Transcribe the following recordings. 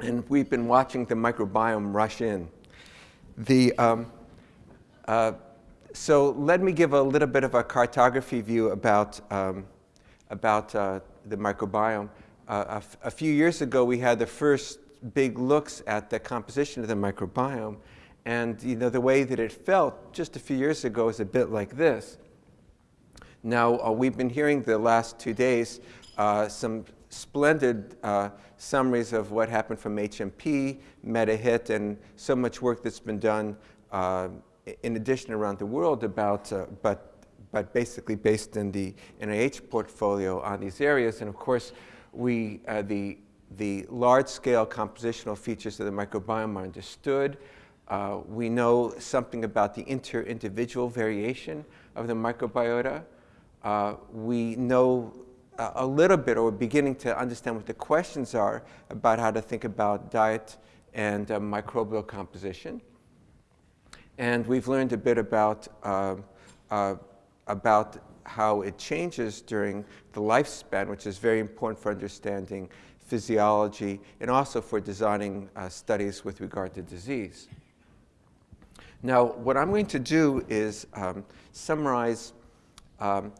and we've been watching the microbiome rush in. The, um, uh, so let me give a little bit of a cartography view about, um, about uh, the microbiome. Uh, a, few years ago, we had the first big looks at the composition of the microbiome. And you know, the way that it felt just a few years ago is a bit like this. Now, uh, we've been hearing the last two days uh, some splendid uh, summaries of what happened from HMP, MetaHit, and so much work that's been done uh, in addition around the world about, uh, but, but basically based in the NIH portfolio on these areas. And of course, we, uh, the, the large-scale compositional features of the microbiome are understood. Uh, we know something about the inter-individual variation of the microbiota. Uh, we know a little bit, or beginning to understand what the questions are about how to think about diet and uh, microbial composition. And we've learned a bit about, uh, uh, about how it changes during the lifespan, which is very important for understanding physiology and also for designing uh, studies with regard to disease. Now, what I'm going to do is um, summarize um,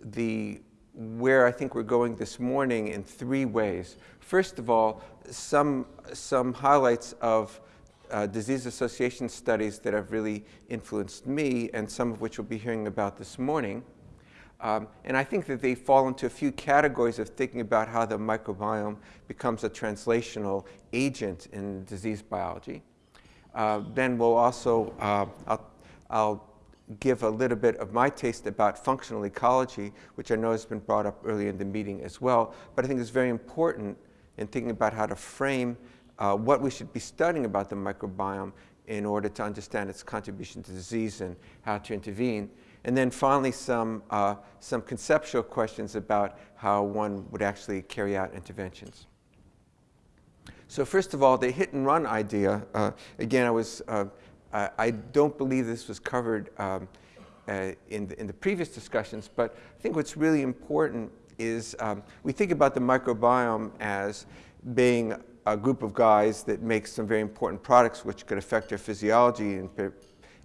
the, where I think we're going this morning in three ways. First of all, some, some highlights of uh, disease association studies that have really influenced me and some of which we'll be hearing about this morning. Um, and I think that they fall into a few categories of thinking about how the microbiome becomes a translational agent in disease biology. Uh, then we'll also, uh, I'll, I'll, give a little bit of my taste about functional ecology, which I know has been brought up earlier in the meeting as well, but I think it's very important in thinking about how to frame uh, what we should be studying about the microbiome in order to understand its contribution to disease and how to intervene. And then finally, some, uh, some conceptual questions about how one would actually carry out interventions. So first of all, the hit and run idea, uh, again, I, was, uh, I, don't believe this was covered um, uh, in, the, in the previous discussions, but I think what's really important is um, we think about the microbiome as being a group of guys that make some very important products which could affect their physiology and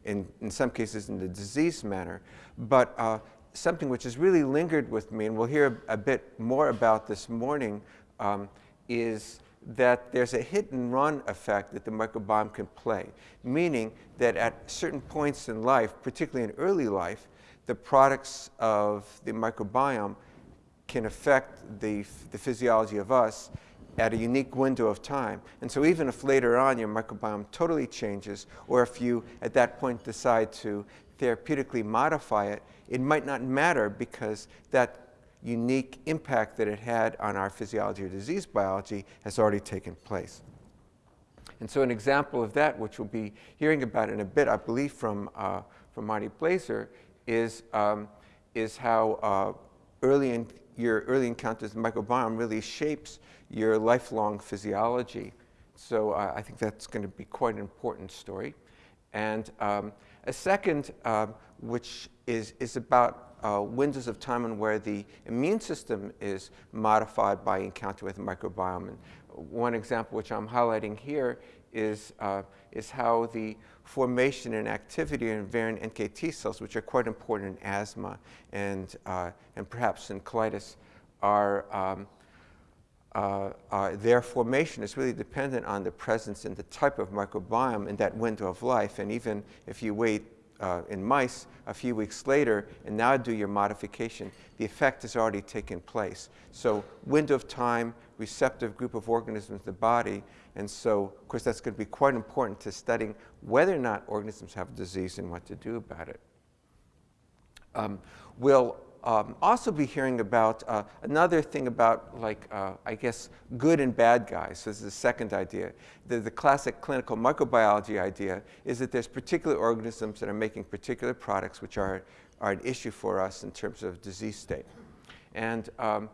in, in some cases in the disease manner. But uh, something which has really lingered with me, and we'll hear a, a bit more about this morning, um, is that there's a hit and run effect that the microbiome can play, meaning that at certain points in life, particularly in early life, the products of the microbiome can affect the, the physiology of us at a unique window of time. And so even if later on your microbiome totally changes, or if you at that point decide to therapeutically modify it, it might not matter because that unique impact that it had on our physiology or disease biology has already taken place. And so an example of that, which we'll be hearing about in a bit, I believe from, uh, from Marty Blaser, is, um, is how uh, early in, your early encounters with the microbiome really shapes your lifelong physiology. So uh, I think that's going to be quite an important story. And um, a second, uh, which is, is about uh, windows of time and where the immune system is modified by encounter with the microbiome. And one example which I'm highlighting here is, uh, is how the formation and activity of variant NKT cells, which are quite important in asthma and, uh, and perhaps in colitis, are um, uh, uh, their formation is really dependent on the presence and the type of microbiome in that window of life. And even if you wait uh, in mice a few weeks later and now do your modification, the effect has already taken place. So window of time, receptive group of organisms in the body, and so of course that's going to be quite important to studying whether or not organisms have disease and what to do about it. Um, we'll um, also be hearing about uh, another thing about, like, uh, I guess, good and bad guys. So this is the second idea. The, the classic clinical microbiology idea is that there's particular organisms that are making particular products which are, are an issue for us in terms of disease state. And um,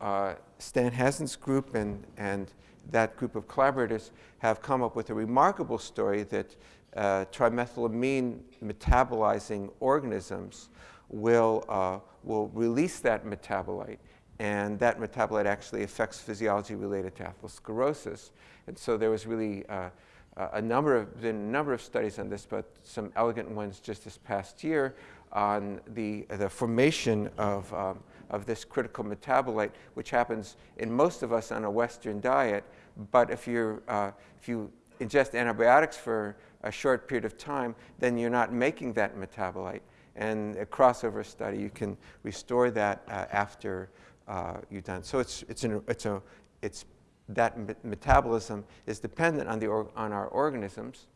uh, Stan Hazen's group and, and that group of collaborators have come up with a remarkable story that uh, trimethylamine metabolizing organisms will, uh, will release that metabolite and that metabolite actually affects physiology related to atherosclerosis. And so there was really uh, a number of, been a number of studies on this, but some elegant ones just this past year on the, the formation of, um, of this critical metabolite, which happens in most of us on a Western diet. But if, you're, uh, if you ingest antibiotics for a short period of time, then you're not making that metabolite. And a crossover study, you can restore that uh, after uh, you're done. So it's, it's, an, it's, a, it's that metabolism is dependent on, the on our organisms.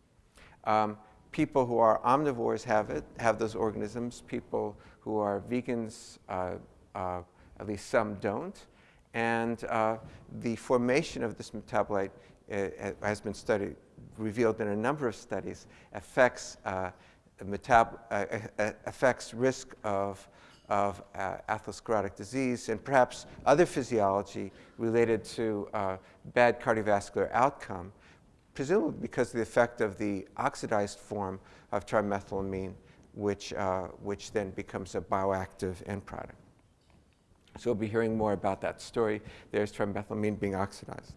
Um, people who are omnivores have it, have those organisms. People who are vegans, uh, uh, at least some don't. And uh, the formation of this metabolite uh, has been studied, revealed in a number of studies, affects, uh, affects risk of of uh, atherosclerotic disease and perhaps other physiology related to uh, bad cardiovascular outcome, presumably because of the effect of the oxidized form of trimethylamine, which, uh, which then becomes a bioactive end product. So we'll be hearing more about that story. There's trimethylamine being oxidized.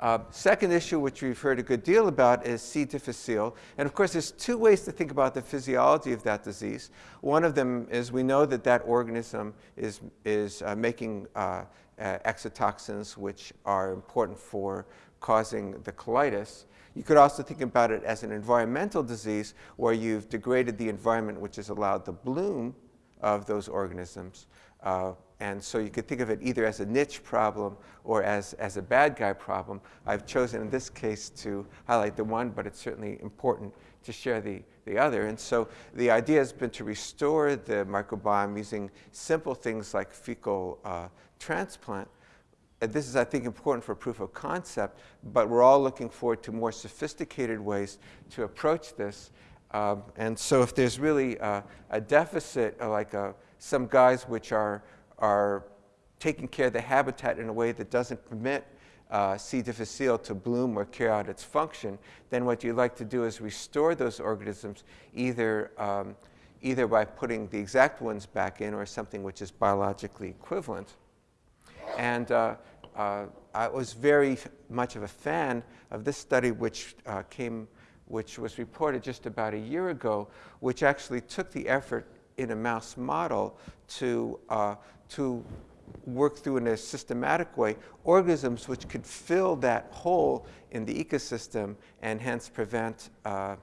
Uh, second issue, which we've heard a good deal about, is C. difficile. And of course, there's two ways to think about the physiology of that disease. One of them is we know that that organism is, is uh, making uh, uh exotoxins, which are important for causing the colitis. You could also think about it as an environmental disease where you've degraded the environment which has allowed the bloom of those organisms. Uh, and so you could think of it either as a niche problem or as, as a bad guy problem. I've chosen in this case to highlight the one, but it's certainly important to share the, the other. And so the idea has been to restore the microbiome using simple things like fecal uh, transplant. And this is, I think, important for proof of concept, but we're all looking forward to more sophisticated ways to approach this. Um, and so if there's really a, a deficit, uh, like uh, some guys which are are taking care of the habitat in a way that doesn't permit uh, C. difficile to bloom or carry out its function, then what you'd like to do is restore those organisms either, um, either by putting the exact ones back in or something which is biologically equivalent. And uh, uh, I was very much of a fan of this study which uh, came, which was reported just about a year ago, which actually took the effort in a mouse model to, uh, to work through in a systematic way organisms which could fill that hole in the ecosystem and hence prevent uh,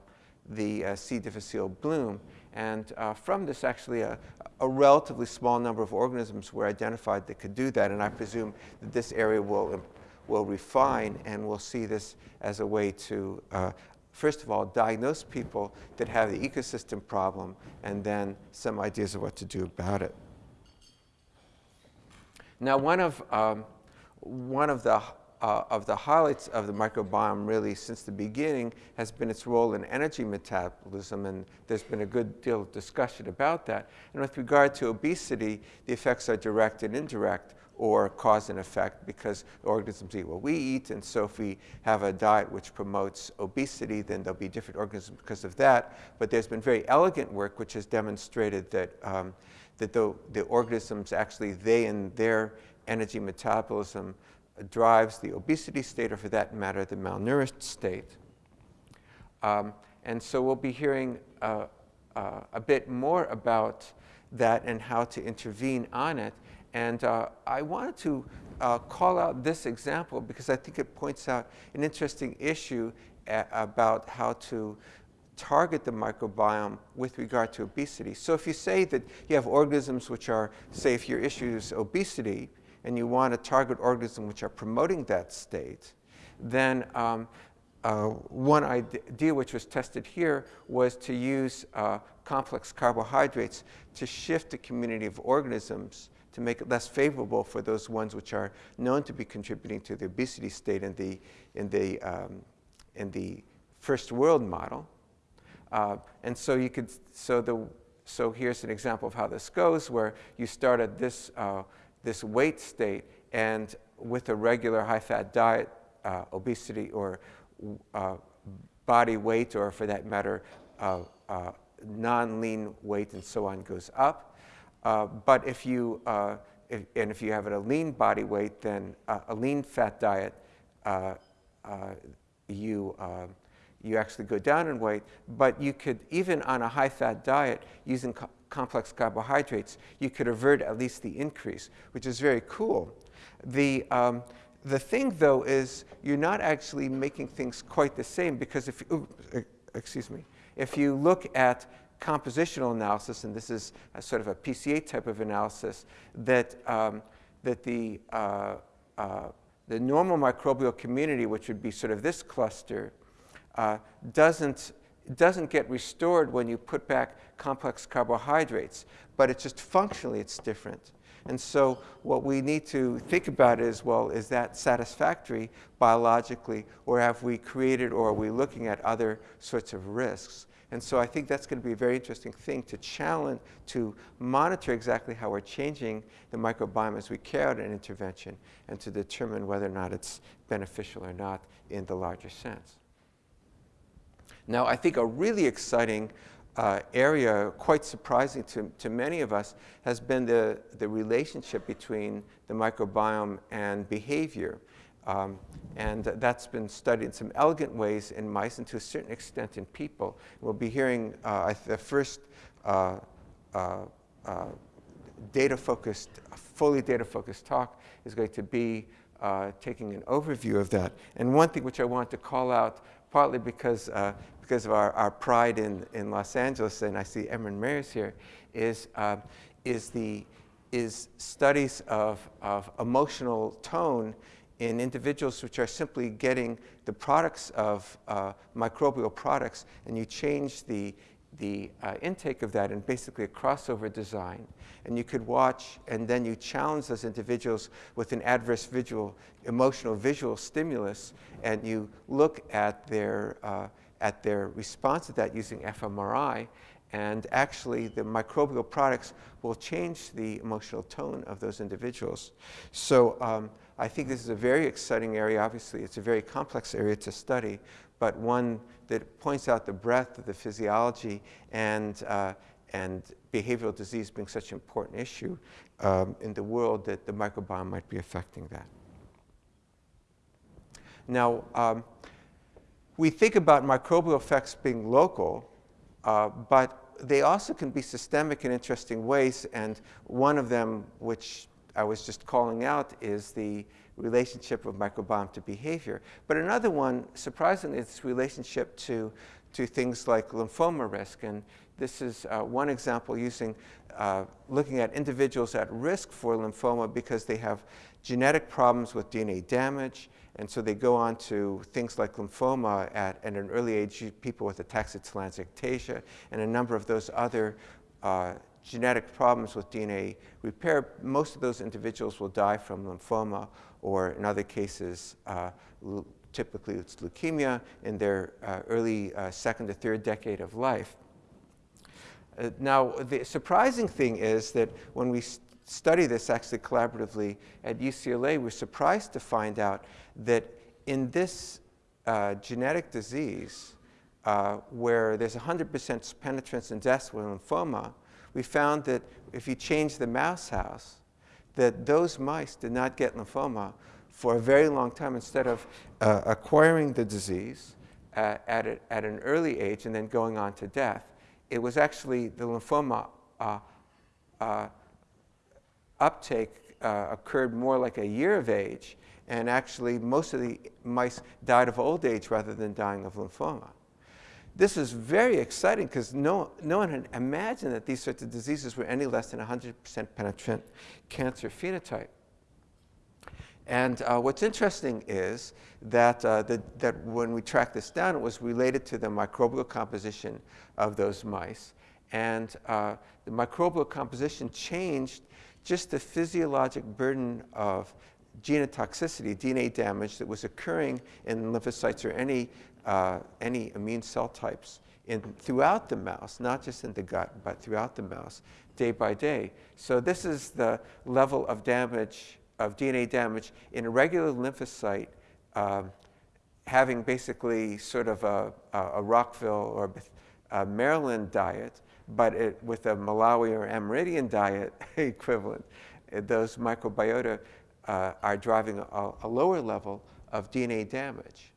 the uh, C. difficile bloom. And uh, from this, actually, a, a, relatively small number of organisms were identified that could do that. And I presume that this area will, will refine and we'll see this as a way to uh, first of all, diagnose people that have the ecosystem problem, and then some ideas of what to do about it. Now, one of, um, one of the uh, of the highlights of the microbiome really since the beginning has been its role in energy metabolism and there's been a good deal of discussion about that. And with regard to obesity, the effects are direct and indirect or cause and effect because organisms eat what we eat. And so if we have a diet which promotes obesity, then there'll be different organisms because of that. But there's been very elegant work which has demonstrated that, um, that the, the organisms actually, they and their energy metabolism drives the obesity state, or for that matter, the malnourished state. Um, and so we'll be hearing uh, uh, a bit more about that and how to intervene on it. And uh, I wanted to uh, call out this example because I think it points out an interesting issue about how to target the microbiome with regard to obesity. So if you say that you have organisms which are, say if your issue is obesity, and you want to target organisms which are promoting that state, then um, uh, one idea which was tested here was to use uh, complex carbohydrates to shift the community of organisms to make it less favorable for those ones which are known to be contributing to the obesity state in the, in the, um, in the first world model. Uh, and so you could, so the, so here's an example of how this goes where you start at this, uh, this weight state and with a regular high fat diet, uh, obesity or uh, body weight or for that matter, uh, uh, non-lean weight and so on goes up. Uh, but if you, uh, if, and if you have a lean body weight, then uh, a lean fat diet, you, you actually go down in weight. But you could, even on a high fat diet, using co complex carbohydrates, you could avert at least the increase, which is very cool. The, um, the thing, though, is you're not actually making things quite the same because if, ooh, excuse me, if you look at compositional analysis, and this is a sort of a PCA type of analysis, that, um, that the, uh, uh, the normal microbial community, which would be sort of this cluster, uh, doesn't, doesn't get restored when you put back complex carbohydrates, but it's just functionally it's different. And so what we need to think about is, well, is that satisfactory biologically, or have we created, or are we looking at other sorts of risks? And so I think that's going to be a very interesting thing to challenge, to monitor exactly how we're changing the microbiome as we carry out an intervention and to determine whether or not it's beneficial or not in the larger sense. Now, I think a really exciting uh, area, quite surprising to, to many of us, has been the, the relationship between the microbiome and behavior. Um, and that's been studied in some elegant ways in mice and to a certain extent in people. We'll be hearing uh, the first uh, uh, uh data-focused, fully data-focused talk is going to be uh, taking an overview of that. And one thing which I want to call out, partly because, uh, because of our, our pride in, in Los Angeles, and I see Emeran Mayer's here, is, is, the, is studies of, of emotional tone in individuals which are simply getting the products of uh, microbial products and you change the, the uh, intake of that in basically a crossover design. And you could watch and then you challenge those individuals with an adverse visual, emotional visual stimulus and you look at their, uh, at their response to that using fMRI and actually the microbial products will change the emotional tone of those individuals. So um, I think this is a very exciting area. Obviously, it's a very complex area to study, but one that points out the breadth of the physiology and, uh, and behavioral disease being such an important issue um, in the world that the microbiome might be affecting that. Now, um, we think about microbial effects being local, uh, but they also can be systemic in interesting ways, and one of them, which I was just calling out is the relationship of microbiome to behavior. But another one, surprisingly, is relationship to, to things like lymphoma risk. And this is uh, one example using, uh, looking at individuals at risk for lymphoma because they have genetic problems with DNA damage. And so they go on to things like lymphoma at, at an early age, people with ataxia-telangiectasia, and a number of those other uh, genetic problems with DNA repair, most of those individuals will die from lymphoma or in other cases, uh, typically it's leukemia in their uh, early uh, second to third decade of life. Uh, now, the surprising thing is that when we st study this actually collaboratively at UCLA, we're surprised to find out that in this uh, genetic disease, uh, where there's 100% penetrance and death with lymphoma, we found that if you change the mouse house, that those mice did not get lymphoma for a very long time instead of uh, acquiring the disease uh, at, a, at an early age and then going on to death. It was actually the lymphoma uh, uh uptake uh, occurred more like a year of age, and actually most of the mice died of old age rather than dying of lymphoma. This is very exciting because no, no one had imagined that these sorts of diseases were any less than 100% penetrant cancer phenotype. And uh, what's interesting is that, uh, the, that when we tracked this down, it was related to the microbial composition of those mice. And uh, the microbial composition changed just the physiologic burden of genotoxicity, DNA damage that was occurring in lymphocytes or any uh, any immune cell types in, throughout the mouse, not just in the gut, but throughout the mouse, day by day. So this is the level of damage, of DNA damage in a regular lymphocyte um, having basically sort of a, a Rockville or a Maryland diet, but it, with a Malawi or Amerindian diet equivalent. uh, those microbiota uh, are driving a, a, lower level of DNA damage.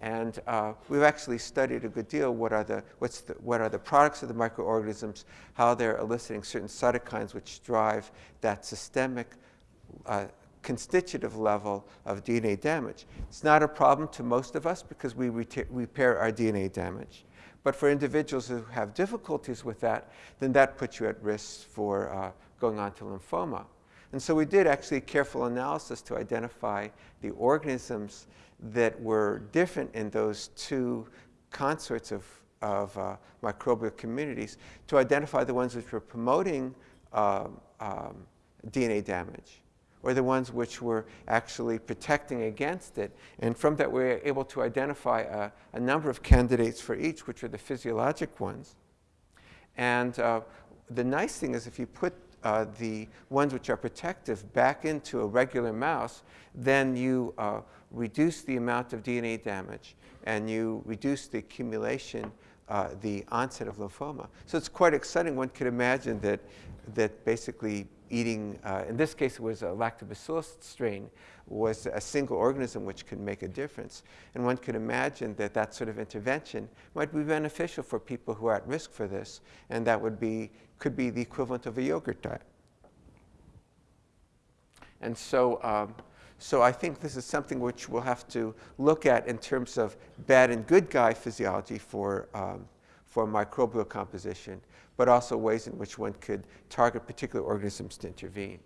And uh, we've actually studied a good deal what are, the, what's the, what are the products of the microorganisms, how they're eliciting certain cytokines which drive that systemic uh, constitutive level of DNA damage. It's not a problem to most of us because we repair our DNA damage. But for individuals who have difficulties with that, then that puts you at risk for uh, going on to lymphoma. And so we did actually careful analysis to identify the organisms that were different in those two consorts of, of uh, microbial communities to identify the ones which were promoting um, um, DNA damage or the ones which were actually protecting against it. And from that, we were able to identify a, a number of candidates for each, which are the physiologic ones. And uh, the nice thing is if you put uh, the ones which are protective back into a regular mouse, then you uh, reduce the amount of DNA damage and you reduce the accumulation, uh, the onset of lymphoma. So it's quite exciting. One could imagine that, that basically eating, uh, in this case it was a lactobacillus strain, was a single organism which could make a difference. And one could imagine that that sort of intervention might be beneficial for people who are at risk for this, and that would be, could be the equivalent of a yogurt diet. And so, um, so I think this is something which we'll have to look at in terms of bad and good guy physiology for, um, for microbial composition but also ways in which one could target particular organisms to intervene.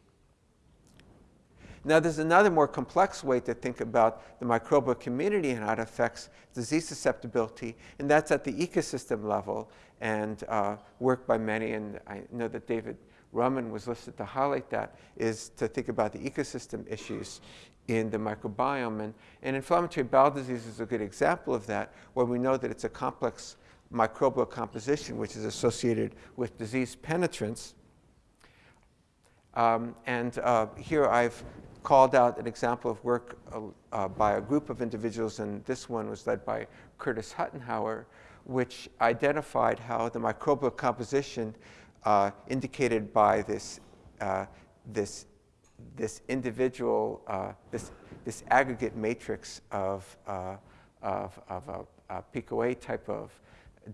Now, there's another more complex way to think about the microbial community and how it affects disease susceptibility, and that's at the ecosystem level and uh, work by many, and I know that David Relman was listed to highlight that, is to think about the ecosystem issues in the microbiome. And, and inflammatory bowel disease is a good example of that, where we know that it's a complex microbial composition, which is associated with disease penetrance. Um, and uh, here I've called out an example of work uh, uh, by a group of individuals, and this one was led by Curtis Huttenhower, which identified how the microbial composition uh, indicated by this, uh, this, this individual, uh, this, this aggregate matrix of, of, of a, a PCoA type of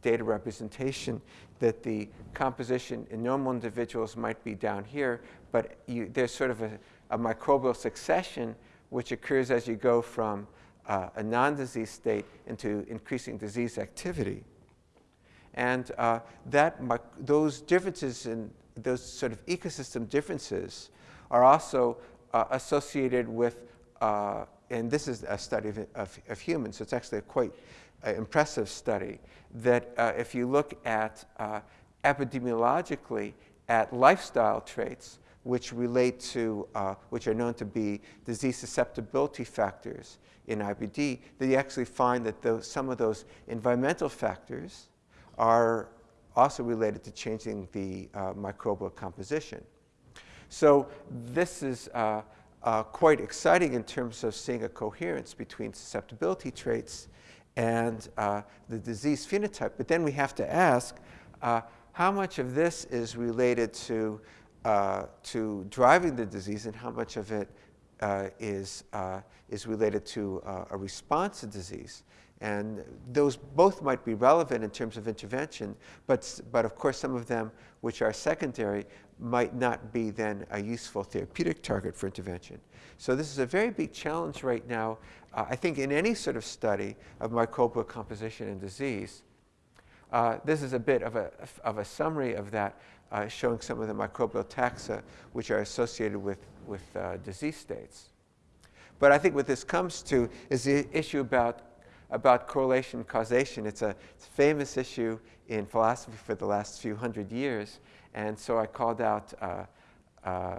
data representation that the composition in normal individuals might be down here, but you, there's sort of a, a, microbial succession which occurs as you go from uh, a non-disease state into increasing disease activity. And uh, that, those differences in those sort of ecosystem differences are also uh, associated with, uh, and this is a study of, of, of humans, so it's actually a quite impressive study that uh, if you look at uh, epidemiologically at lifestyle traits which relate to, uh, which are known to be disease susceptibility factors in IBD, that you actually find that those, some of those environmental factors are also related to changing the uh, microbial composition. So this is uh, uh, quite exciting in terms of seeing a coherence between susceptibility traits and uh, the disease phenotype. But then we have to ask uh, how much of this is related to, uh, to driving the disease and how much of it uh, is, uh, is related to uh, a response to disease. And those both might be relevant in terms of intervention, but, but of course some of them which are secondary might not be then a useful therapeutic target for intervention. So this is a very big challenge right now, uh, I think in any sort of study of microbial composition and disease. Uh, this is a bit of a, of a summary of that, uh, showing some of the microbial taxa which are associated with, with uh, disease states. But I think what this comes to is the issue about, about correlation causation. It's a, it's a famous issue in philosophy for the last few hundred years. And so I called out uh, uh,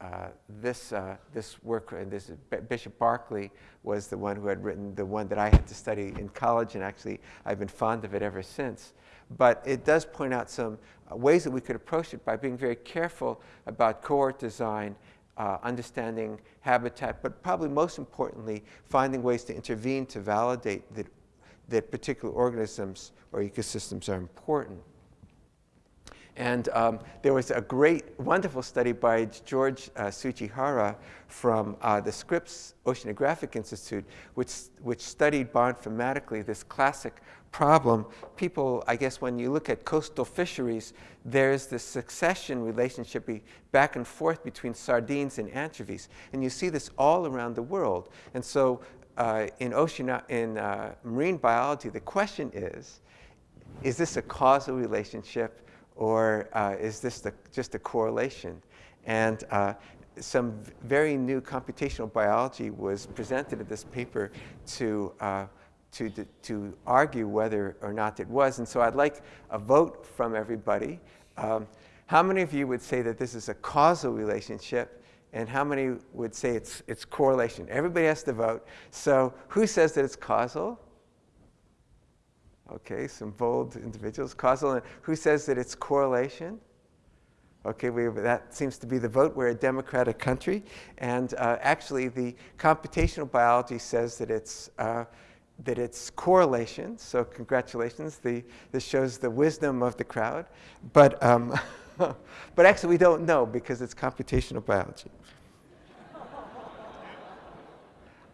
uh, this, this work, and this Bishop Berkeley was the one who had written the one that I had to study in college, and actually I've been fond of it ever since. But it does point out some ways that we could approach it by being very careful about cohort design, uh, understanding habitat, but probably most importantly, finding ways to intervene to validate that, that particular organisms or ecosystems are important. And um, there was a great, wonderful study by George uh, from uh, the Scripps Oceanographic Institute, which, which studied bioinformatically this classic problem. People, I guess, when you look at coastal fisheries, there's this succession relationship back and forth between sardines and anchovies. And you see this all around the world. And so uh, in, ocean, in uh, marine biology, the question is, is this a causal relationship or uh, is this the, just a correlation? And uh, some very new computational biology was presented in this paper to, uh, to, to argue whether or not it was. And so I'd like a vote from everybody. Um, how many of you would say that this is a causal relationship? And how many would say it's, it's correlation? Everybody has to vote. So who says that it's causal? Okay, some bold individuals. Causal, and who says that it's correlation? Okay, we, that seems to be the vote. We're a democratic country. And uh, actually, the computational biology says that it's, uh, that it's correlation. So congratulations. The, this shows the wisdom of the crowd. But, um, but actually, we don't know because it's computational biology.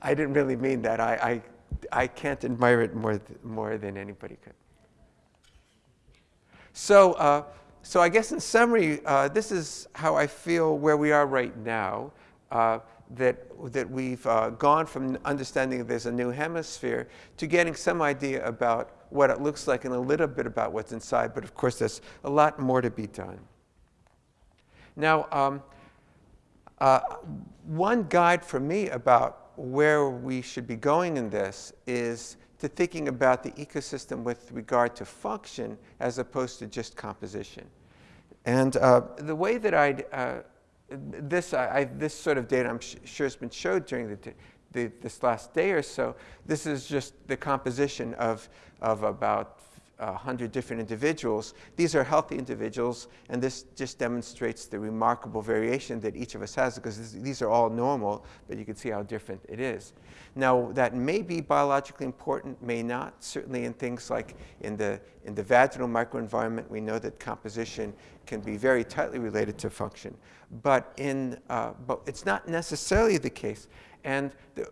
I didn't really mean that. I, I can't admire it more, th more than anybody could. So, uh, so I guess in summary, uh, this is how I feel where we are right now. Uh, that, that we've uh, gone from understanding there's a new hemisphere to getting some idea about what it looks like and a little bit about what's inside. But of course, there's a lot more to be done. Now, um, uh, one guide for me about where we should be going in this is to thinking about the ecosystem with regard to function as opposed to just composition. And uh, the way that I, uh, this, I, this sort of data I'm sure has been showed during the, the, this last day or so. This is just the composition of, of about 100 different individuals. These are healthy individuals, and this just demonstrates the remarkable variation that each of us has because this, these are all normal, but you can see how different it is. Now, that may be biologically important, may not. Certainly in things like in the, in the vaginal microenvironment, we know that composition can be very tightly related to function. But, in, uh, but it's not necessarily the case. And the,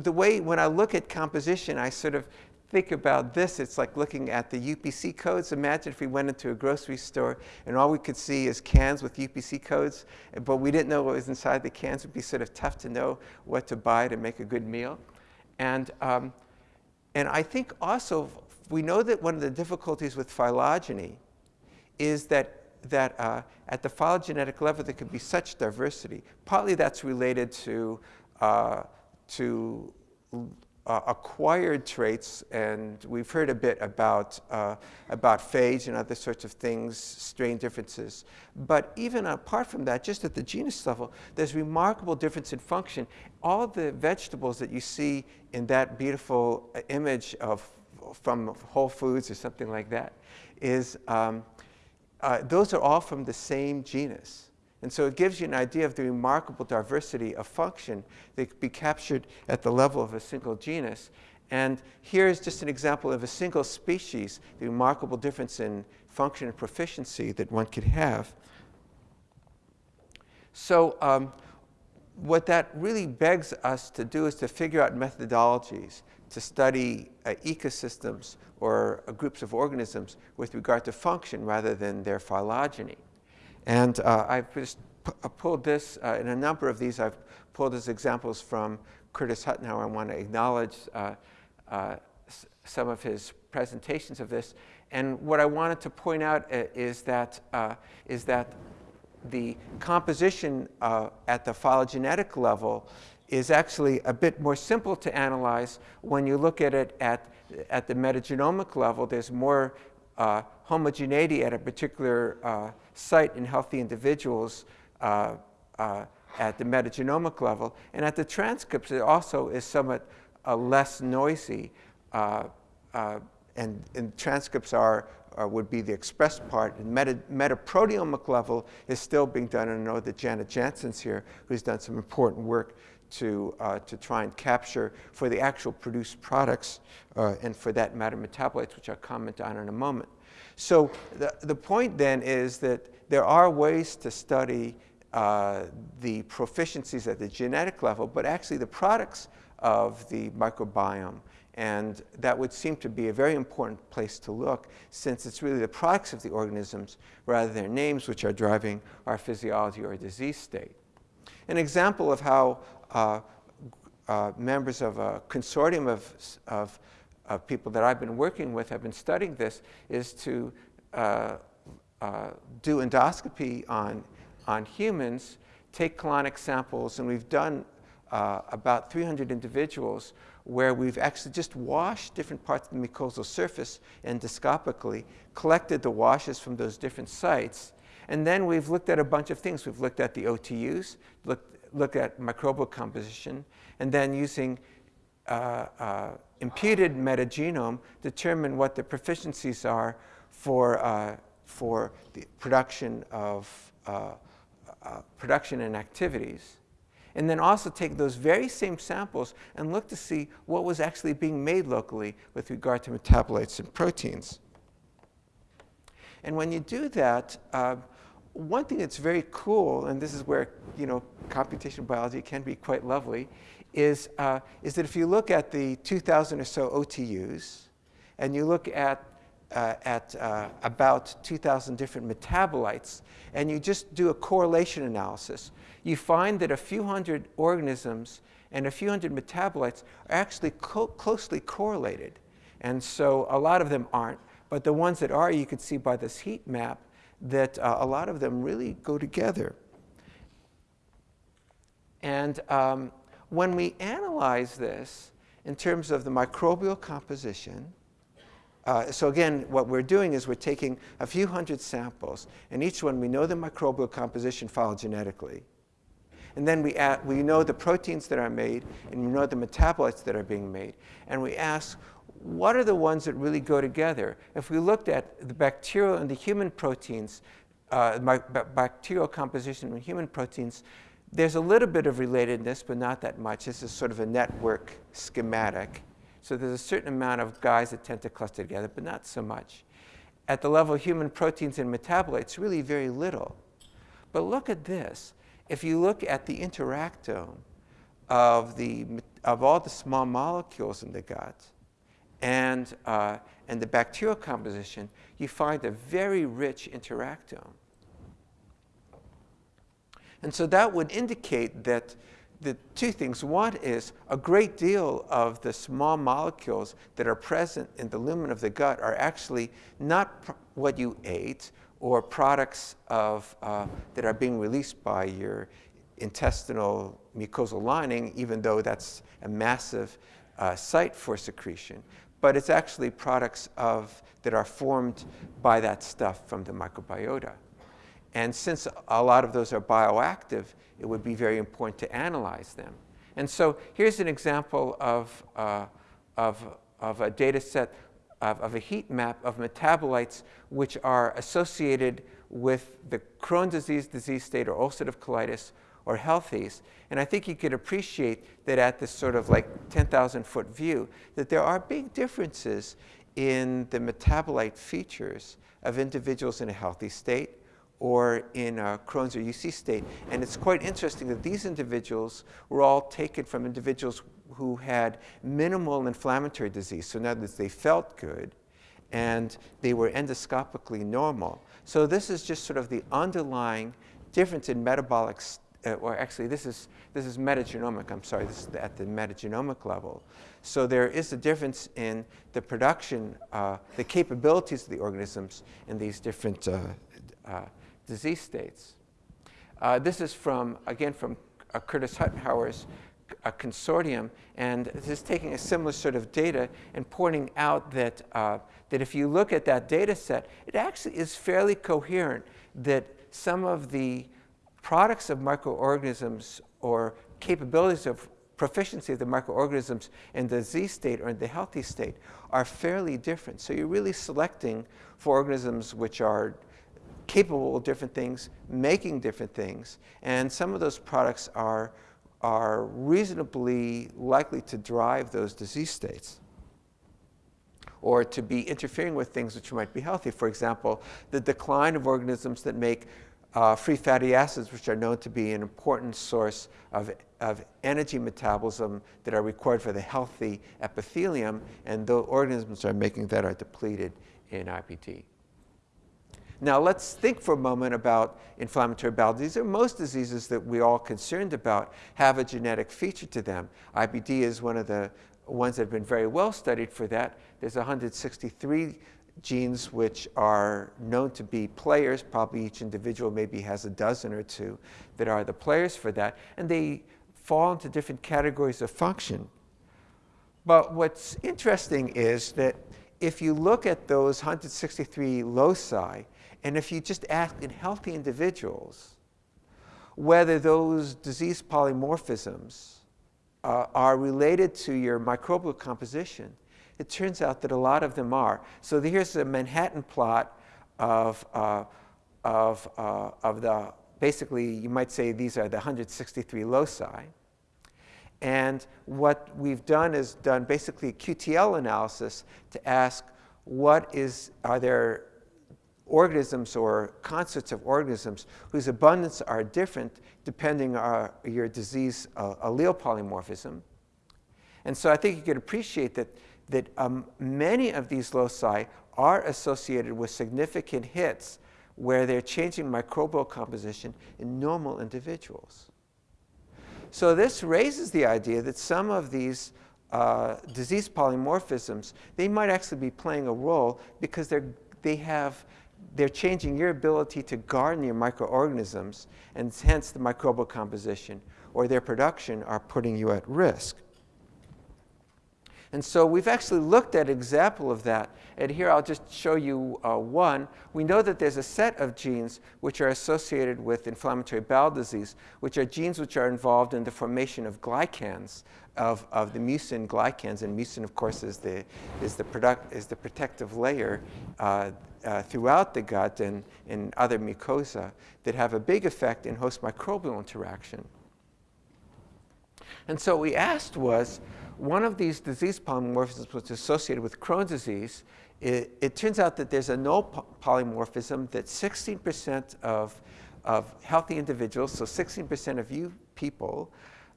the way, when I look at composition, I sort of think about this, it's like looking at the UPC codes. Imagine if we went into a grocery store and all we could see is cans with UPC codes, but we didn't know what was inside the cans. It would be sort of tough to know what to buy to make a good meal. And, um, and I think also we know that one of the difficulties with phylogeny is that that uh, at the phylogenetic level there could be such diversity. Partly that's related to, uh, to uh, acquired traits, and we've heard a bit about, uh, about phage and other sorts of things, strain differences. But even apart from that, just at the genus level, there's remarkable difference in function. All the vegetables that you see in that beautiful uh, image of, from Whole Foods or something like that, is, um, uh, those are all from the same genus. And so it gives you an idea of the remarkable diversity of function that can be captured at the level of a single genus. And here's just an example of a single species, the remarkable difference in function and proficiency that one could have. So um, what that really begs us to do is to figure out methodologies to study uh, ecosystems or uh, groups of organisms with regard to function rather than their phylogeny. And uh, I've just uh, pulled this, uh, in a number of these, I've pulled as examples from Curtis Huttenhower. I want to acknowledge uh, uh some of his presentations of this. And what I wanted to point out uh, is that, is that the composition at the phylogenetic level is actually a bit more simple to analyze when you look at it at, at the metagenomic level. There's more homogeneity at a particular site in healthy individuals uh, uh, at the metagenomic level. And at the transcripts, it also is somewhat uh, less noisy. Uh, and, and, transcripts are, would be the expressed part. And meta, metaproteomic level is still being done. And I know that Janet Jansson's here, who's done some important work to, uh, to try and capture for the actual produced products uh, and for that matter metabolites, which I'll comment on in a moment. So the, the point then is that there are ways to study uh, the proficiencies at the genetic level, but actually the products of the microbiome. And that would seem to be a very important place to look since it's really the products of the organisms rather than their names which are driving our physiology or disease state. An example of how uh, uh, members of a consortium of, of, of, people that I've been working with have been studying this is to uh, uh do endoscopy on, on humans, take colonic samples, and we've done uh, about 300 individuals where we've actually just washed different parts of the mucosal surface endoscopically, collected the washes from those different sites, and then we've looked at a bunch of things. We've looked at the OTUs, looked, looked at microbial composition, and then using uh, uh, imputed metagenome, determine what the proficiencies are for, uh, for the production of uh, uh, production and activities and then also take those very same samples and look to see what was actually being made locally with regard to metabolites and proteins. And when you do that, uh, one thing that's very cool, and this is where you know computational biology can be quite lovely, is, uh, is that if you look at the 2,000 or so OTUs, and you look at, uh, at uh, about 2,000 different metabolites, and you just do a correlation analysis, you find that a few hundred organisms and a few hundred metabolites are actually co closely correlated. And so a lot of them aren't, but the ones that are, you can see by this heat map that uh, a lot of them really go together. And um, when we analyze this in terms of the microbial composition, uh, so again, what we're doing is we're taking a few hundred samples, and each one we know the microbial composition phylogenetically. And then we, add, we know the proteins that are made, and we know the metabolites that are being made. And we ask, what are the ones that really go together? If we looked at the bacterial and the human proteins, uh, bacterial composition and human proteins, there's a little bit of relatedness, but not that much. This is sort of a network schematic. So there's a certain amount of guys that tend to cluster together, but not so much. At the level of human proteins and metabolites, really very little. But look at this if you look at the interactome of, the, of all the small molecules in the gut and, uh, and the bacterial composition, you find a very rich interactome. And so that would indicate that the two things. One is a great deal of the small molecules that are present in the lumen of the gut are actually not what you ate or products of, uh, that are being released by your intestinal mucosal lining, even though that's a massive uh, site for secretion. But it's actually products of, that are formed by that stuff from the microbiota. And since a lot of those are bioactive, it would be very important to analyze them. And so here's an example of, uh, of, of a data set of, of, a heat map of metabolites which are associated with the Crohn's disease disease state or ulcerative colitis or healthies. And I think you could appreciate that at this sort of like 10,000 foot view, that there are big differences in the metabolite features of individuals in a healthy state or in a Crohn's or UC state. And it's quite interesting that these individuals were all taken from individuals who had minimal inflammatory disease. So in other words, they felt good and they were endoscopically normal. So this is just sort of the underlying difference in metabolic, uh, or actually this is, this is metagenomic, I'm sorry, this is at the metagenomic level. So there is a difference in the production, uh, the capabilities of the organisms in these different uh, uh disease states. Uh, this is from, again, from uh, Curtis Huttenhower's a consortium, and this is taking a similar sort of data and pointing out that, uh, that if you look at that data set, it actually is fairly coherent that some of the products of microorganisms or capabilities of proficiency of the microorganisms in the disease state or in the healthy state are fairly different. So you're really selecting for organisms which are capable of different things, making different things, and some of those products are are reasonably likely to drive those disease states or to be interfering with things which might be healthy. For example, the decline of organisms that make uh, free fatty acids, which are known to be an important source of, of energy metabolism that are required for the healthy epithelium, and the organisms that are making that are depleted in IBD. Now let's think for a moment about inflammatory bowel disease. Most diseases that we're all concerned about have a genetic feature to them. IBD is one of the ones that have been very well studied for that. There's 163 genes which are known to be players. Probably each individual maybe has a dozen or two that are the players for that. And they fall into different categories of function. But what's interesting is that if you look at those 163 loci, and if you just ask in healthy individuals whether those disease polymorphisms uh, are related to your microbial composition, it turns out that a lot of them are. So here's a Manhattan plot of, uh, of, uh, of the, basically, you might say these are the 163 loci. And what we've done is done basically a QTL analysis to ask what is, are there organisms or concerts of organisms whose abundance are different depending on your disease uh, allele polymorphism. And so I think you could appreciate that, that um, many of these loci are associated with significant hits where they're changing microbial composition in normal individuals. So this raises the idea that some of these uh, disease polymorphisms, they might actually be playing a role because they're, they have they're changing your ability to garden your microorganisms, and hence the microbial composition or their production are putting you at risk. And so we've actually looked at example of that. And here I'll just show you uh, one. We know that there's a set of genes which are associated with inflammatory bowel disease, which are genes which are involved in the formation of glycans, of, of the mucin glycans. And mucin, of course, is the, is the, product, is the protective layer uh, uh, throughout the gut and in other mucosa that have a big effect in host microbial interaction. And so what we asked was, one of these disease polymorphisms was associated with Crohn's disease. It, it turns out that there's a null polymorphism that 16% of, of healthy individuals, so 16% of you people,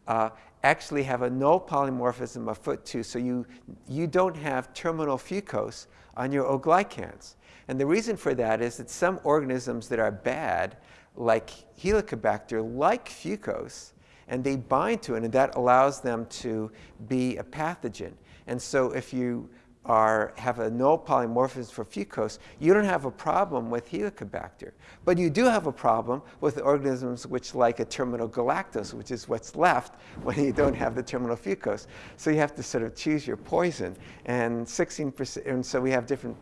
uh, actually have a null polymorphism of FUT2, so you, you don't have terminal fucose on your O glycans. And the reason for that is that some organisms that are bad, like Helicobacter, like fucose, and they bind to it, and that allows them to be a pathogen. And so if you are, have a null polymorphism for fucose, you don't have a problem with Helicobacter. But you do have a problem with organisms which like a terminal galactose, which is what's left when you don't have the terminal fucose. So you have to sort of choose your poison. And 16%, and so we have different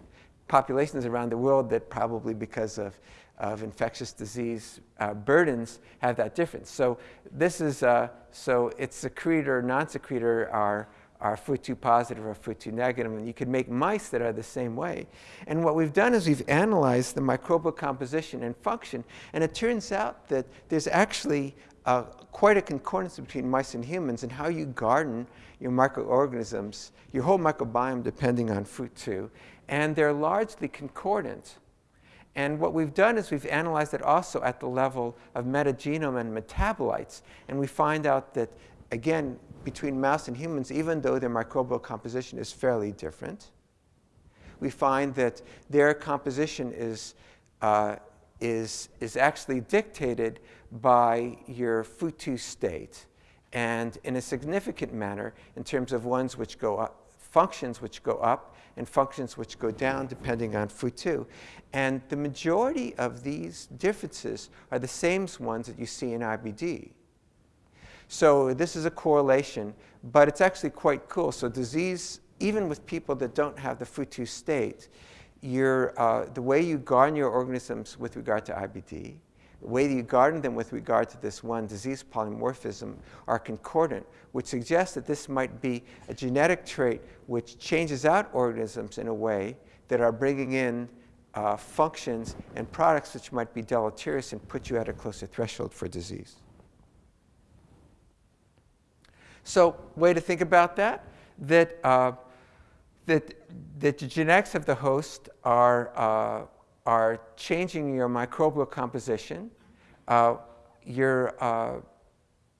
populations around the world that probably because of, of infectious disease uh, burdens have that difference. So this is, uh, so it's secretor, non-secretor are, are FUT2 positive or FUT2 negative, and you could make mice that are the same way. And what we've done is we've analyzed the microbial composition and function, and it turns out that there's actually uh, quite a concordance between mice and humans and how you garden your microorganisms, your whole microbiome depending on FUT2 and they're largely concordant. And what we've done is we've analyzed it also at the level of metagenome and metabolites, and we find out that, again, between mouse and humans, even though their microbial composition is fairly different, we find that their composition is, uh, is, is actually dictated by your FUT2 state, and in a significant manner in terms of ones which go up, functions which go up and functions which go down depending on FUT2. And the majority of these differences are the same ones that you see in IBD. So this is a correlation, but it's actually quite cool. So disease, even with people that don't have the FUT2 state, uh, the way you garden your organisms with regard to IBD the way that you garden them with regard to this one disease polymorphism are concordant, which suggests that this might be a genetic trait which changes out organisms in a way that are bringing in uh, functions and products which might be deleterious and put you at a closer threshold for disease. So way to think about that, that, uh, that, that the genetics of the host are, uh, are changing your microbial composition, uh, your, uh,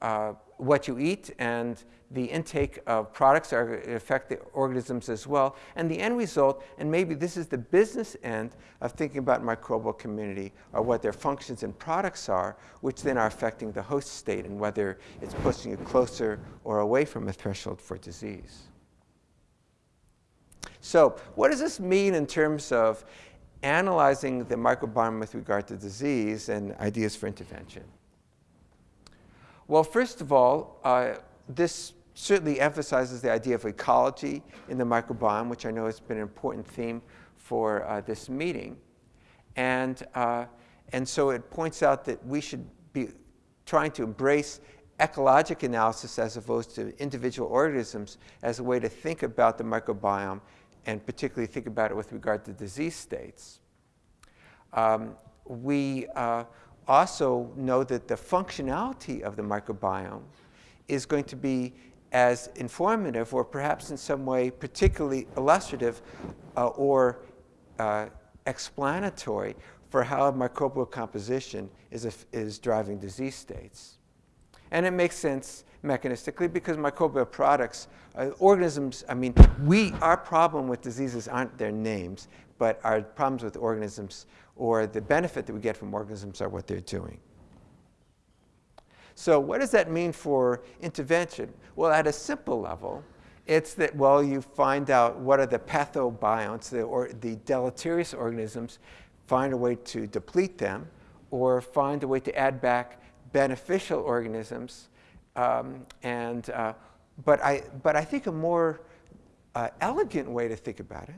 uh, what you eat and the intake of products are affect the organisms as well. And the end result, and maybe this is the business end of thinking about microbial community, or what their functions and products are, which then are affecting the host state and whether it's pushing you closer or away from a threshold for disease. So what does this mean in terms of analyzing the microbiome with regard to disease and ideas for intervention? Well, first of all, uh, this certainly emphasizes the idea of ecology in the microbiome, which I know has been an important theme for uh, this meeting. And, uh, and so it points out that we should be trying to embrace ecologic analysis as opposed to individual organisms as a way to think about the microbiome and particularly think about it with regard to disease states. Um, we uh, also know that the functionality of the microbiome is going to be as informative or perhaps in some way particularly illustrative uh, or uh, explanatory for how microbial composition is, a, is driving disease states. And it makes sense mechanistically because microbial products, uh, organisms, I mean, we, our problem with diseases aren't their names, but our problems with organisms or the benefit that we get from organisms are what they're doing. So what does that mean for intervention? Well, at a simple level, it's that, well, you find out what are the pathobionts, the, or the deleterious organisms, find a way to deplete them, or find a way to add back beneficial organisms. Um, and, uh, but, I, but I think a more uh, elegant way to think about it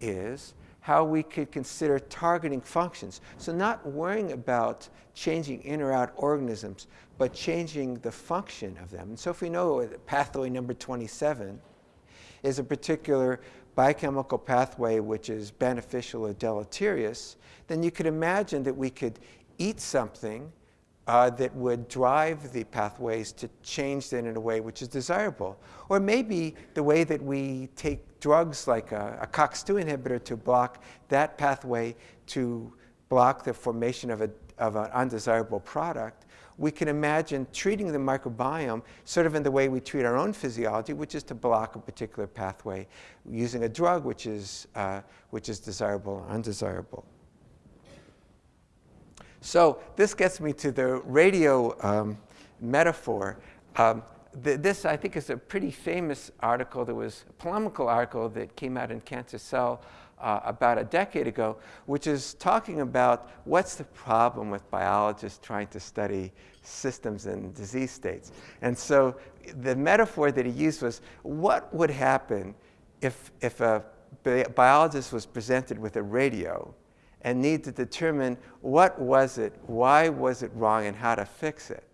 is how we could consider targeting functions. So not worrying about changing in or out organisms, but changing the function of them. And so if we know that pathway number 27 is a particular biochemical pathway which is beneficial or deleterious, then you could imagine that we could eat something uh, that would drive the pathways to change them in a way which is desirable. Or maybe the way that we take drugs like a, a COX-2 inhibitor to block that pathway to block the formation of, a, of an undesirable product, we can imagine treating the microbiome sort of in the way we treat our own physiology, which is to block a particular pathway using a drug which is, uh, which is desirable or undesirable. So this gets me to the radio um, metaphor. Um, th this, I think, is a pretty famous article. There was a polemical article that came out in Cancer Cell uh, about a decade ago, which is talking about what's the problem with biologists trying to study systems and disease states. And so the metaphor that he used was, what would happen if, if a biologist was presented with a radio and need to determine what was it, why was it wrong, and how to fix it.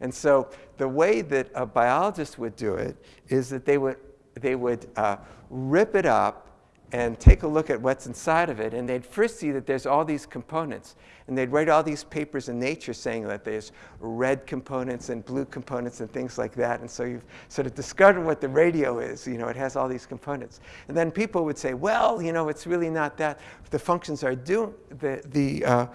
And so the way that a biologist would do it is that they would, they would uh, rip it up and take a look at what's inside of it. And they'd first see that there's all these components. And they'd write all these papers in Nature saying that there's red components and blue components and things like that. And so you've sort of discovered what the radio is. You know, it has all these components. And then people would say, well, you know, it's really not that. The functions are doing, the, the, uh,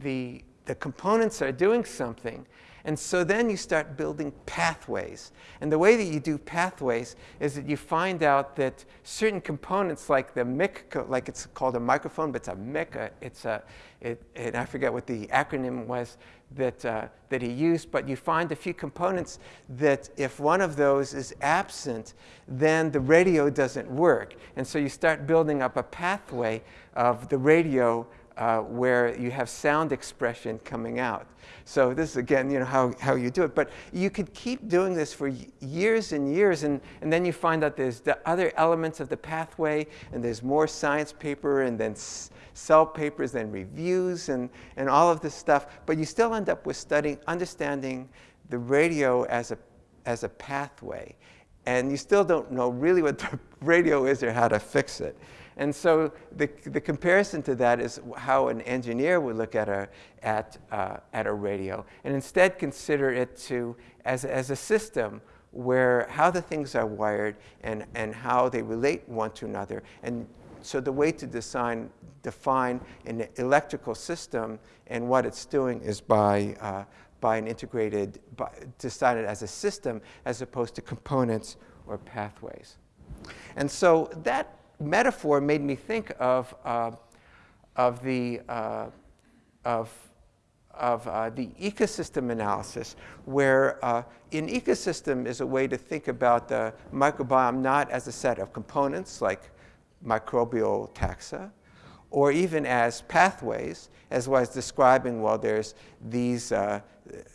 the, the components are doing something. And so then you start building pathways. And the way that you do pathways is that you find out that certain components like the MIC, like it's called a microphone, but it's a MIC, it's a, it, and I forget what the acronym was that, uh, that he used, but you find a few components that if one of those is absent, then the radio doesn't work. And so you start building up a pathway of the radio uh, where you have sound expression coming out. So this is, again, you know, how, how you do it. But you could keep doing this for years and years, and, and then you find out there's the other elements of the pathway, and there's more science paper, and then cell papers, then reviews, and, and all of this stuff. But you still end up with studying, understanding the radio as a, as a pathway. And you still don't know really what the radio is or how to fix it. And so the, the comparison to that is how an engineer would look at a, at, uh, at a radio and instead consider it to, as, as a system where how the things are wired and, and how they relate one to another. And so the way to design, define an electrical system and what it's doing is by, uh, by an integrated, by, decided as a system as opposed to components or pathways. And so that metaphor made me think of, uh, of the, uh, of of uh, the ecosystem analysis, where uh, an ecosystem is a way to think about the microbiome not as a set of components like microbial taxa, or even as pathways, as was describing, well, there's these, uh,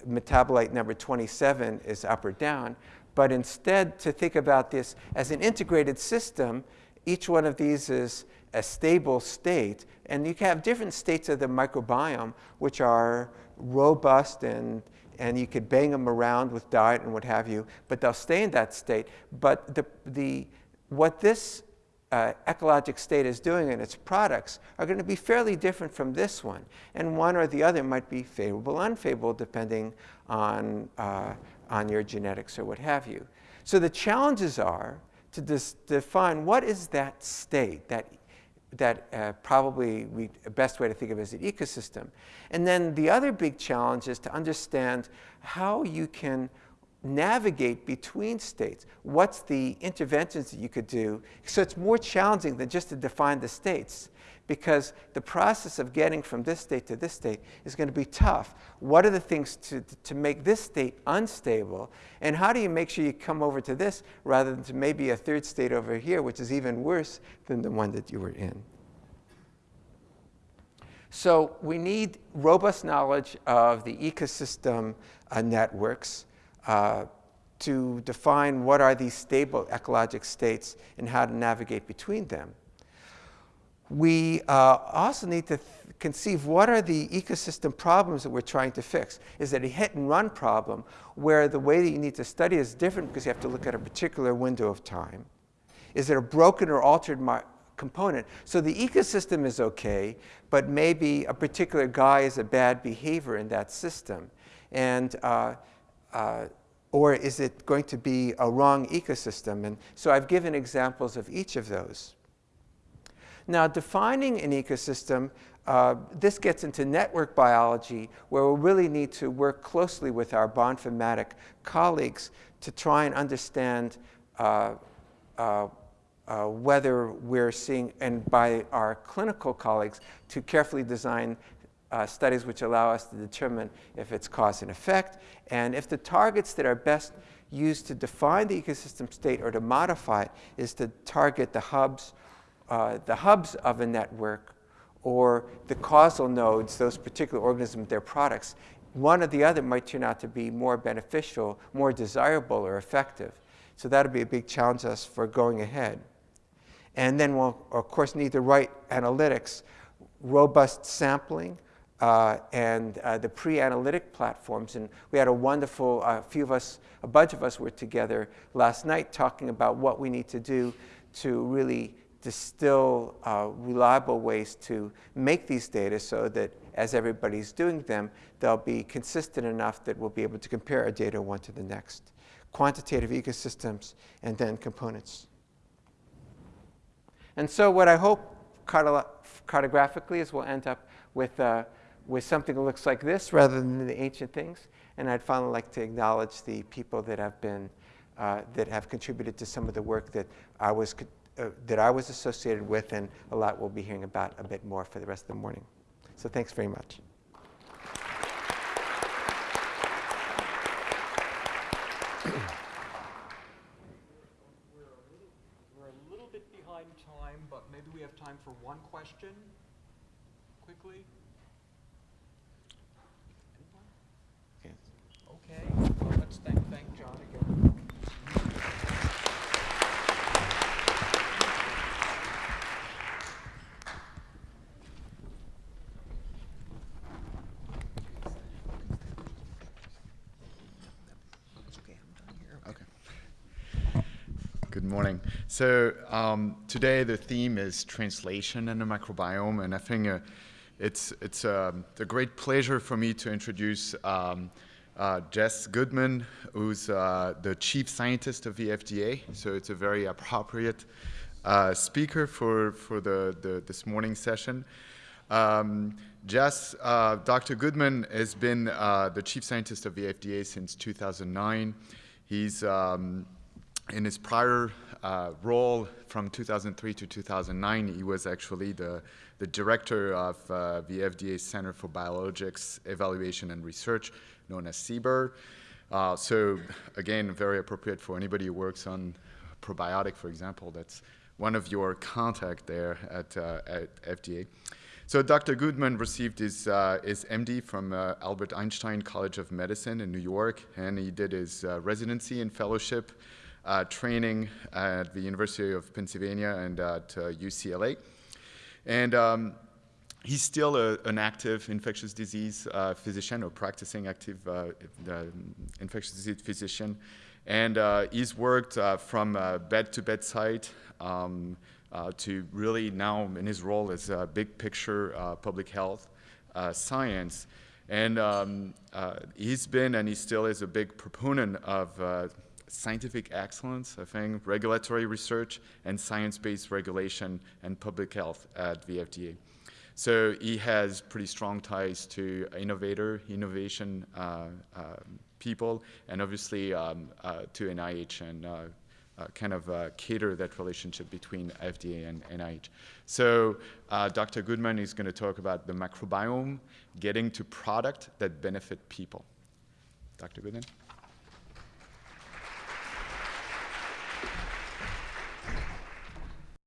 metabolite number 27 is up or down, but instead to think about this as an integrated system, each one of these is a stable state. And you can have different states of the microbiome, which are robust and, and you could bang them around with diet and what have you, but they'll stay in that state. But the, the, what this uh, ecologic state is doing and its products are going to be fairly different from this one. And one or the other might be favorable, unfavorable, depending on, uh, on your genetics or what have you. So the challenges are to define what is that state, that that uh, probably we, the best way to think of it as an ecosystem. And then the other big challenge is to understand how you can navigate between states. What's the interventions that you could do? So it's more challenging than just to define the states because the process of getting from this state to this state is going to be tough. What are the things to, to make this state unstable? And how do you make sure you come over to this rather than to maybe a third state over here, which is even worse than the one that you were in? So we need robust knowledge of the ecosystem uh, networks uh, to define what are these stable ecologic states and how to navigate between them we uh, also need to conceive what are the ecosystem problems that we're trying to fix. Is it a hit and run problem where the way that you need to study is different because you have to look at a particular window of time? Is it a broken or altered component? So the ecosystem is okay, but maybe a particular guy is a bad behavior in that system. And uh, uh, or is it going to be a wrong ecosystem? And so I've given examples of each of those. Now, defining an ecosystem, uh, this gets into network biology, where we really need to work closely with our bioinformatic colleagues to try and understand uh, uh, uh, whether we're seeing, and by our clinical colleagues, to carefully design uh, studies which allow us to determine if it's cause and effect, and if the targets that are best used to define the ecosystem state or to modify it is to target the hubs uh, the hubs of a network or the causal nodes, those particular organisms, their products, one or the other might turn out to be more beneficial, more desirable, or effective. So that'll be a big challenge us for going ahead. And then we'll, of course, need the right analytics, robust sampling, uh, and uh, the pre-analytic platforms. And we had a wonderful, a uh, few of us, a bunch of us were together last night talking about what we need to do to really distill uh, reliable ways to make these data so that as everybody's doing them, they'll be consistent enough that we'll be able to compare our data one to the next. Quantitative ecosystems and then components. And so what I hope cartographically is we'll end up with, uh, with something that looks like this rather than the ancient things. And I'd finally like to acknowledge the people that have been, uh, that have contributed to some of the work that I was uh, that I was associated with, and a lot we'll be hearing about a bit more for the rest of the morning. So thanks very much. We're a little bit behind time, but maybe we have time for one question quickly. Okay, well, let's thank, thank John again. Good morning. So um, today the theme is translation in the microbiome, and I think uh, it's it's uh, a great pleasure for me to introduce um, uh, Jess Goodman, who's uh, the chief scientist of the FDA. So it's a very appropriate uh, speaker for, for the, the, this morning session. Um, Jess, uh, Dr. Goodman has been uh, the chief scientist of the FDA since 2009. He's um, in his prior uh, role from 2003 to 2009, he was actually the, the director of uh, the FDA Center for Biologics Evaluation and Research, known as CBER. Uh, so again, very appropriate for anybody who works on probiotic, for example. That's one of your contact there at, uh, at FDA. So Dr. Goodman received his, uh, his MD from uh, Albert Einstein College of Medicine in New York, and he did his uh, residency and fellowship uh, training at the University of Pennsylvania and at UCLA. And um, he's still a, an active infectious disease uh, physician or practicing active uh, infectious disease physician. And uh, he's worked from bed to bedside um, uh, to really now in his role as a big picture uh, public health uh, science. And um, uh, he's been and he still is a big proponent of uh, scientific excellence, I think, regulatory research, and science-based regulation and public health at the FDA. So he has pretty strong ties to innovator, innovation uh, people, and obviously um, to NIH and uh, kind of uh, cater that relationship between FDA and NIH. So uh, Dr. Goodman is going to talk about the microbiome, getting to product that benefit people. Dr. Goodman?